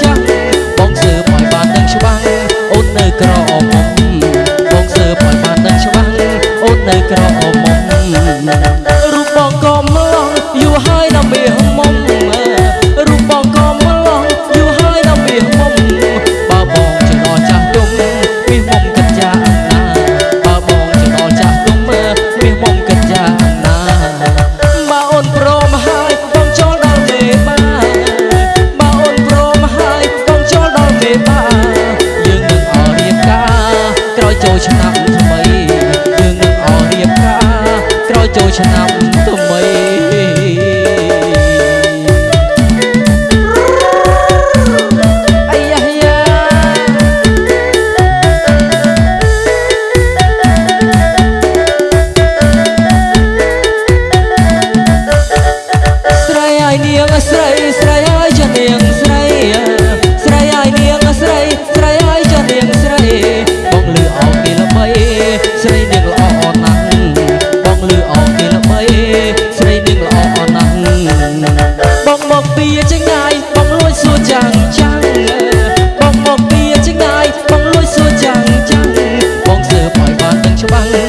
ចាស់បងសើបឲ្យបានដឹងច្បាស់អូននៅក្រអមបងសើបឲ្យបានដឹងច្បាស់អូននៅក្រអម ឆ្នាំថ្មីយើងនឹងអររៀបការក្រោយចូលឆ្នាំថ្មីអាយ៉ាយ៉ាស្រីអាយនាងស្រី ស្រីនាងល្អណាស់បងលឺអោគេល្បីស្រីនាងល្អណាស់បងមកពីចងាយបងលួចសួរចាំងចាំងបងមកពីចងាយបងលួចសួរចាំងចាំងបងសើបឲ្យបានដឹងច្បាស់